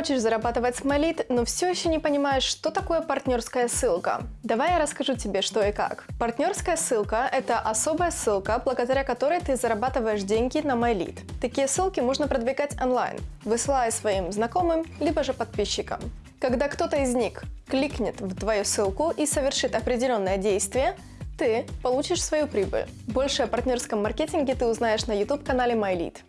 хочешь зарабатывать с MyLead, но все еще не понимаешь, что такое партнерская ссылка? Давай я расскажу тебе, что и как. Партнерская ссылка – это особая ссылка, благодаря которой ты зарабатываешь деньги на MyLead. Такие ссылки можно продвигать онлайн, высылая своим знакомым, либо же подписчикам. Когда кто-то из них кликнет в твою ссылку и совершит определенное действие, ты получишь свою прибыль. Больше о партнерском маркетинге ты узнаешь на YouTube-канале MyLead.